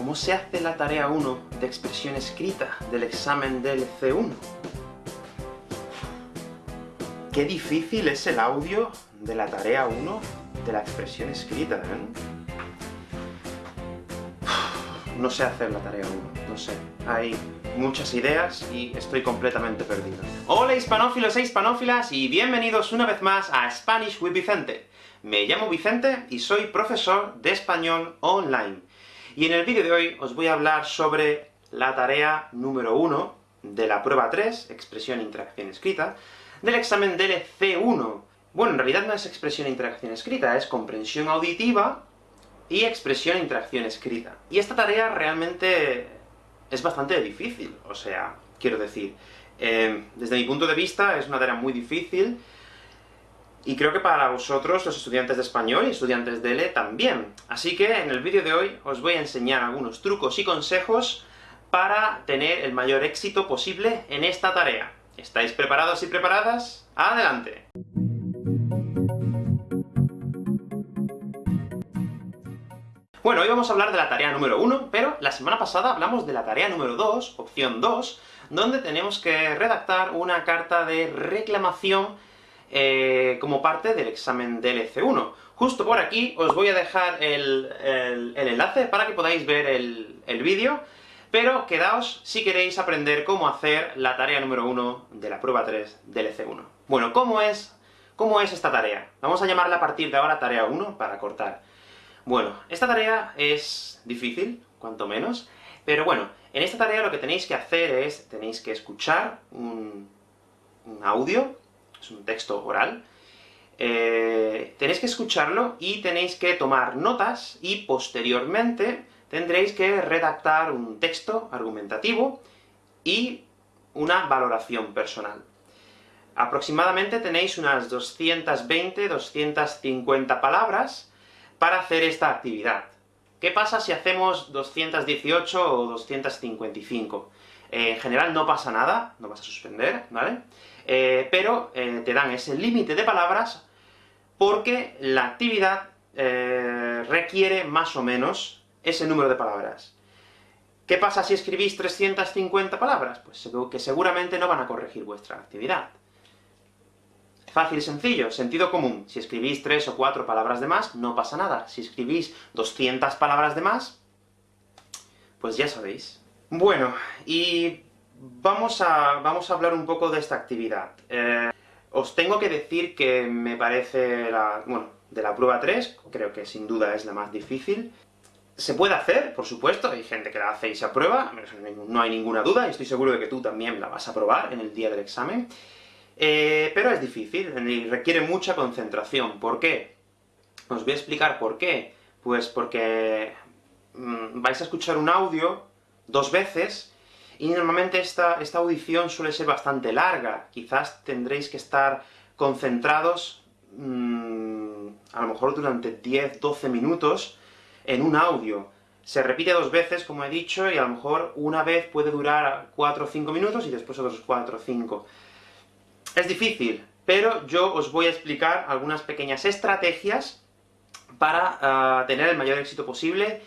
¿Cómo se hace la tarea 1 de expresión escrita del examen del C1? Qué difícil es el audio de la tarea 1 de la expresión escrita, ¿eh? No sé hacer la tarea 1, no sé. Hay muchas ideas y estoy completamente perdido. Hola hispanófilos e hispanófilas, y bienvenidos una vez más a Spanish with Vicente. Me llamo Vicente y soy profesor de español online. Y en el vídeo de hoy os voy a hablar sobre la tarea número 1 de la prueba 3, expresión e interacción escrita, del examen del C1. Bueno, en realidad no es expresión e interacción escrita, es comprensión auditiva y expresión e interacción escrita. Y esta tarea realmente es bastante difícil, o sea, quiero decir, eh, desde mi punto de vista es una tarea muy difícil, y creo que para vosotros, los estudiantes de español y estudiantes de ELE, también. Así que en el vídeo de hoy os voy a enseñar algunos trucos y consejos para tener el mayor éxito posible en esta tarea. ¿Estáis preparados y preparadas? ¡Adelante! Bueno, hoy vamos a hablar de la tarea número 1, pero la semana pasada hablamos de la tarea número 2, opción 2, donde tenemos que redactar una carta de reclamación eh, como parte del examen del EC1. Justo por aquí os voy a dejar el, enlace para que podáis ver el, vídeo, pero quedaos si queréis aprender cómo hacer la tarea número 1 de la prueba 3 del EC1. Bueno, ¿cómo es, ¿cómo es esta tarea? Vamos a llamarla a partir de ahora tarea 1, para cortar. Bueno, esta tarea es difícil, cuanto menos, pero bueno, en esta tarea lo que tenéis que hacer es, tenéis que escuchar un audio, es un texto oral, eh, tenéis que escucharlo y tenéis que tomar notas, y posteriormente tendréis que redactar un texto argumentativo y una valoración personal. Aproximadamente tenéis unas 220-250 palabras para hacer esta actividad. ¿Qué pasa si hacemos 218 o 255? Eh, en general no pasa nada, no vas a suspender, ¿vale? Eh, pero eh, te dan ese límite de palabras porque la actividad requiere más o menos ese número de palabras. ¿Qué pasa si escribís 350 palabras? Pues que seguramente no van a corregir vuestra actividad. Fácil sencillo, sentido común. Si escribís tres o cuatro palabras de más, no pasa nada. Si escribís 200 palabras de más, pues ya sabéis. Bueno, y vamos a, vamos a hablar un poco de esta actividad. Eh, os tengo que decir que me parece la... bueno, de la prueba 3, creo que sin duda es la más difícil. Se puede hacer, por supuesto, hay gente que la hace y se aprueba, no hay ninguna duda, y estoy seguro de que tú también la vas a probar en el día del examen. Eh, pero es difícil, y requiere mucha concentración. ¿Por qué? Os voy a explicar por qué. Pues porque mm, vais a escuchar un audio dos veces, y normalmente esta, esta audición suele ser bastante larga. Quizás tendréis que estar concentrados, mm, a lo mejor durante 10, 12 minutos, en un audio. Se repite dos veces, como he dicho, y a lo mejor una vez puede durar 4 o 5 minutos, y después otros 4 o 5. Es difícil, pero yo os voy a explicar algunas pequeñas estrategias para ah, tener el mayor éxito posible,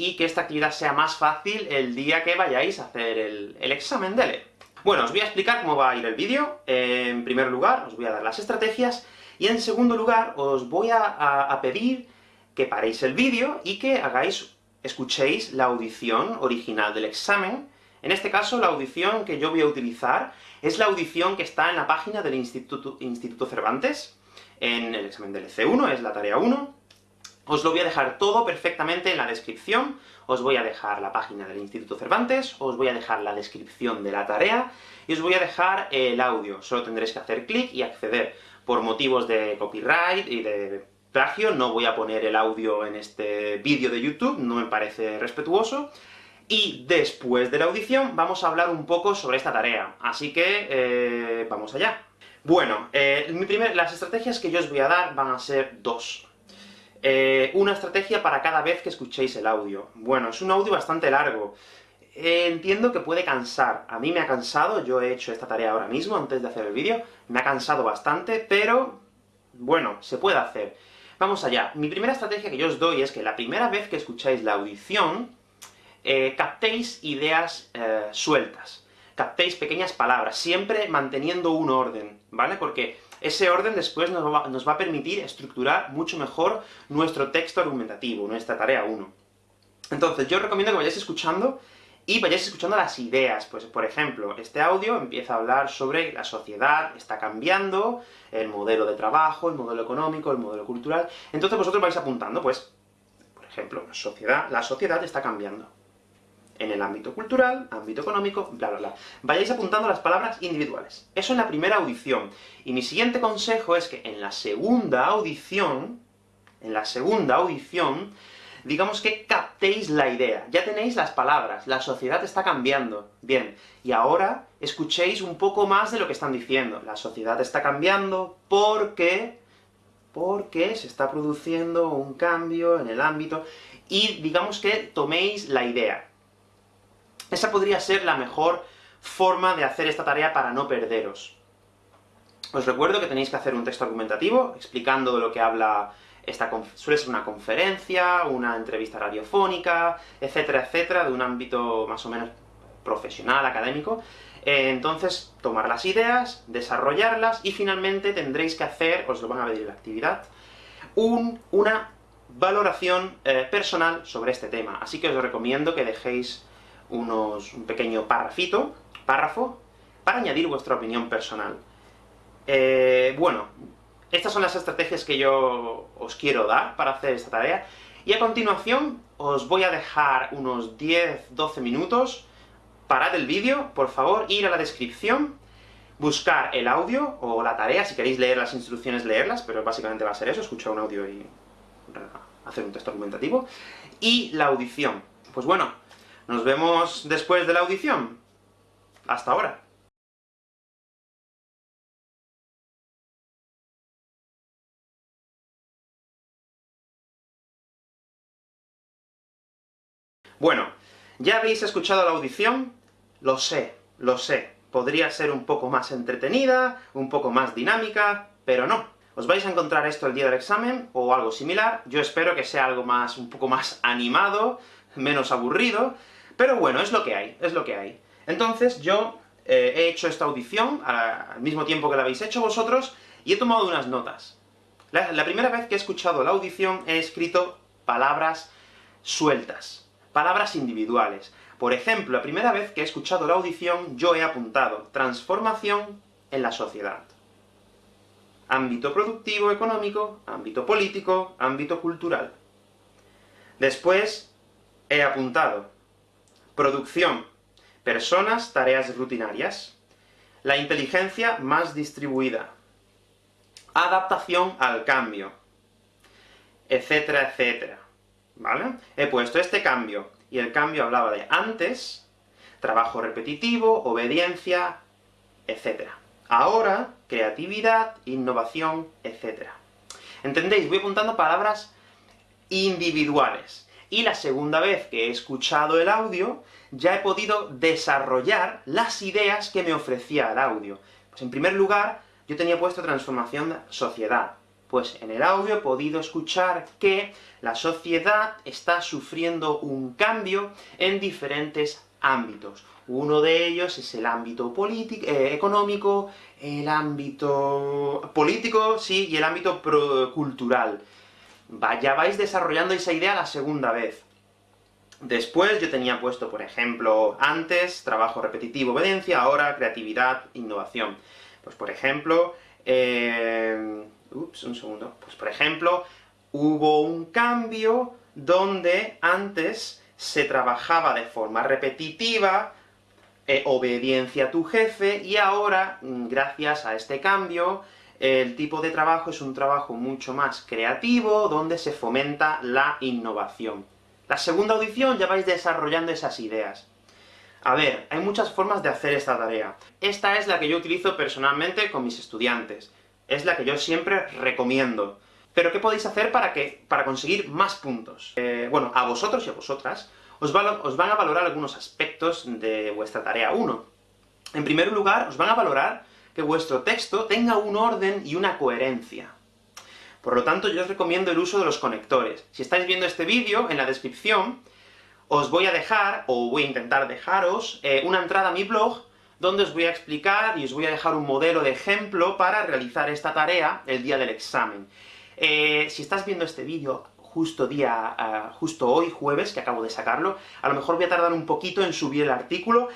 y que esta actividad sea más fácil el día que vayáis a hacer el, examen de LE. Bueno, os voy a explicar cómo va a ir el vídeo. en primer lugar, os voy a dar las estrategias, y en segundo lugar, os voy a pedir que paréis el vídeo y que hagáis, escuchéis la audición original del examen, en este caso, la audición que yo voy a utilizar es la audición que está en la página del Instituto, Instituto Cervantes, en el examen del EC1, es la tarea 1. Os lo voy a dejar todo perfectamente en la descripción, os voy a dejar la página del Instituto Cervantes, os voy a dejar la descripción de la tarea, y os voy a dejar el audio. Solo tendréis que hacer clic y acceder. Por motivos de copyright y de plagio, no voy a poner el audio en este vídeo de YouTube, no me parece respetuoso, y después de la audición vamos a hablar un poco sobre esta tarea, así que eh, vamos allá. Bueno, eh, las estrategias que yo os voy a dar van a ser dos. Eh, una estrategia para cada vez que escuchéis el audio. Bueno, es un audio bastante largo. entiendo que puede cansar. A mí me ha cansado, yo he hecho esta tarea ahora mismo, antes de hacer el vídeo, me ha cansado bastante, pero... bueno, se puede hacer. Vamos allá. Mi primera estrategia que yo os doy es que la primera vez que escucháis la audición, eh, captéis ideas eh, sueltas, captéis pequeñas palabras, siempre manteniendo un orden, ¿vale? Porque ese orden después nos va, nos va a permitir estructurar mucho mejor nuestro texto argumentativo, nuestra tarea 1. Entonces, yo os recomiendo que vayáis escuchando, y vayáis escuchando las ideas. Pues, por ejemplo, este audio empieza a hablar sobre la sociedad está cambiando, el modelo de trabajo, el modelo económico, el modelo cultural. Entonces vosotros vais apuntando, pues, por ejemplo, sociedad, la sociedad está cambiando en el ámbito cultural, ámbito económico, bla bla bla. Vayáis apuntando las palabras individuales. Eso en la primera audición. Y mi siguiente consejo es que en la segunda audición, en la segunda audición, digamos que captéis la idea. Ya tenéis las palabras, la sociedad está cambiando. Bien, y ahora escuchéis un poco más de lo que están diciendo. La sociedad está cambiando porque... porque se está produciendo un cambio en el ámbito, y digamos que toméis la idea. Esa podría ser la mejor forma de hacer esta tarea para no perderos. Os recuerdo que tenéis que hacer un texto argumentativo, explicando de lo que habla esta suele ser una conferencia, una entrevista radiofónica, etcétera, etcétera, de un ámbito más o menos profesional, académico. Eh, entonces, tomar las ideas, desarrollarlas, y finalmente tendréis que hacer, os lo van a pedir en la actividad, una valoración eh, personal sobre este tema. Así que os recomiendo que dejéis unos, un pequeño párrafito, párrafo, para añadir vuestra opinión personal. Eh, bueno, estas son las estrategias que yo os quiero dar para hacer esta tarea, y a continuación os voy a dejar unos 10-12 minutos, parad el vídeo, por favor, ir a la descripción, buscar el audio, o la tarea, si queréis leer las instrucciones, leerlas, pero básicamente va a ser eso, escuchar un audio y hacer un texto argumentativo, y la audición. Pues bueno, nos vemos después de la audición. Hasta ahora. Bueno, ya habéis escuchado la audición, lo sé, lo sé. Podría ser un poco más entretenida, un poco más dinámica, pero no. Os vais a encontrar esto el día del examen, o algo similar. Yo espero que sea algo más, un poco más animado, menos aburrido, pero bueno, es lo que hay, es lo que hay. Entonces, yo eh, he hecho esta audición al mismo tiempo que la habéis hecho vosotros, y he tomado unas notas. la primera vez que he escuchado la audición, he escrito palabras sueltas, palabras individuales. Por ejemplo, la primera vez que he escuchado la audición, yo he apuntado transformación en la sociedad. Ámbito productivo económico, ámbito político, ámbito cultural. Después, he apuntado producción, personas, tareas rutinarias. La inteligencia más distribuida. Adaptación al cambio. Etcétera, etcétera. ¿vale? He puesto este cambio, y el cambio hablaba de antes, trabajo repetitivo, obediencia, etc. Ahora, creatividad, innovación, etc. ¿Entendéis? Voy apuntando palabras individuales. Y la segunda vez que he escuchado el audio, ya he podido desarrollar las ideas que me ofrecía el audio. Pues en primer lugar, yo tenía puesto transformación sociedad. Pues en el audio he podido escuchar que la sociedad está sufriendo un cambio en diferentes ámbitos. Uno de ellos es el ámbito eh, económico, el ámbito político, sí, y el ámbito cultural. Ya vais desarrollando esa idea la segunda vez. Después yo tenía puesto, por ejemplo, antes, trabajo repetitivo, obediencia, ahora creatividad, innovación. Pues por ejemplo, eh, Ups, un segundo. Pues por ejemplo, hubo un cambio donde antes se trabajaba de forma repetitiva, eh, obediencia a tu jefe, y ahora, mm, gracias a este cambio, el tipo de trabajo es un trabajo mucho más creativo, donde se fomenta la innovación. La segunda audición ya vais desarrollando esas ideas. A ver, hay muchas formas de hacer esta tarea. Esta es la que yo utilizo personalmente con mis estudiantes es la que yo siempre recomiendo. Pero ¿qué podéis hacer para, que, para conseguir más puntos? Eh, bueno, a vosotros y a vosotras os, os van a valorar algunos aspectos de vuestra tarea 1. En primer lugar, os van a valorar que vuestro texto tenga un orden y una coherencia. Por lo tanto, yo os recomiendo el uso de los conectores. Si estáis viendo este vídeo, en la descripción, os voy a dejar, o voy a intentar dejaros, eh, una entrada a mi blog, donde os voy a explicar y os voy a dejar un modelo de ejemplo para realizar esta tarea el día del examen. Eh, si estás viendo este vídeo justo día, ah, justo hoy, jueves, que acabo de sacarlo, a lo mejor voy a tardar un poquito en subir el artículo,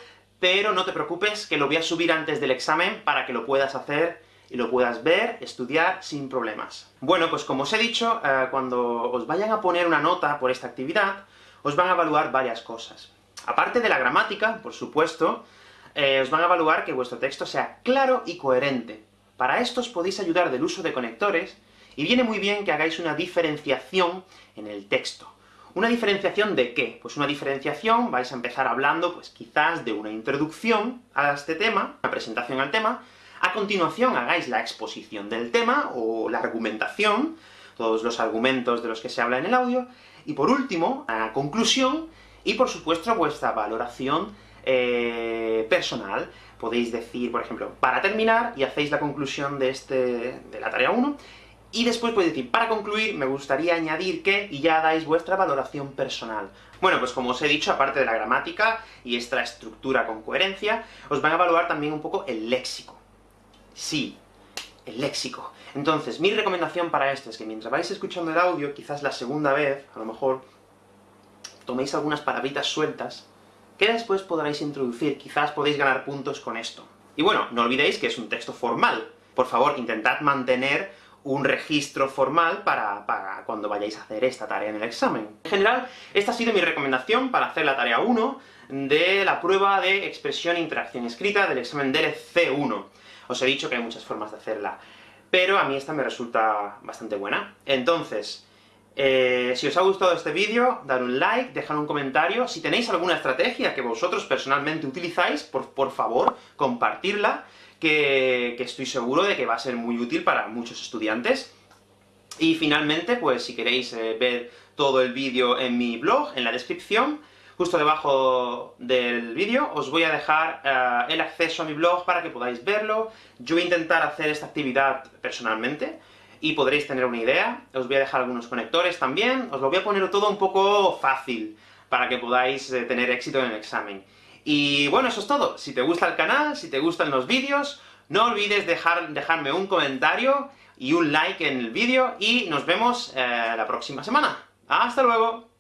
pero no te preocupes, que lo voy a subir antes del examen para que lo puedas hacer y lo puedas ver, estudiar, sin problemas. Bueno, pues como os he dicho, eh, cuando os vayan a poner una nota por esta actividad, os van a evaluar varias cosas. Aparte de la gramática, por supuesto, eh, os van a evaluar que vuestro texto sea claro y coherente. Para esto os podéis ayudar del uso de conectores, y viene muy bien que hagáis una diferenciación en el texto. ¿Una diferenciación de qué? Pues una diferenciación, vais a empezar hablando, pues quizás de una introducción a este tema, una presentación al tema, a continuación hagáis la exposición del tema, o la argumentación, todos los argumentos de los que se habla en el audio, y por último, a conclusión, y por supuesto vuestra valoración eh, personal. Podéis decir, por ejemplo, para terminar, y hacéis la conclusión de, este, de la tarea 1, y después podéis decir, para concluir, me gustaría añadir que, y ya dais vuestra valoración personal. Bueno, pues como os he dicho, aparte de la gramática y esta estructura con coherencia, os van a evaluar también un poco el léxico. Sí, el léxico. Entonces, mi recomendación para esto es que mientras vais escuchando el audio, quizás la segunda vez, a lo mejor, toméis algunas palabritas sueltas, que después podréis introducir, quizás podéis ganar puntos con esto. Y bueno, no olvidéis que es un texto formal. Por favor, intentad mantener un registro formal para, cuando vayáis a hacer esta tarea en el examen. En general, esta ha sido mi recomendación para hacer la tarea 1 de la prueba de expresión e interacción escrita del examen del C1. Os he dicho que hay muchas formas de hacerla, pero a mí esta me resulta bastante buena. Entonces, eh, si os ha gustado este vídeo, dar un like, dejar un comentario. Si tenéis alguna estrategia que vosotros personalmente utilizáis, por, por favor, compartirla, que, estoy seguro de que va a ser muy útil para muchos estudiantes. Y finalmente, pues si queréis eh, ver todo el vídeo en mi blog, en la descripción, justo debajo del vídeo, os voy a dejar eh, el acceso a mi blog para que podáis verlo. Yo voy a intentar hacer esta actividad personalmente, y podréis tener una idea. Os voy a dejar algunos conectores también, os lo voy a poner todo un poco fácil, para que podáis eh, tener éxito en el examen. Y bueno, eso es todo. Si te gusta el canal, si te gustan los vídeos, no olvides dejar, dejarme un comentario y un like en el vídeo, y nos vemos eh, la próxima semana. ¡Hasta luego!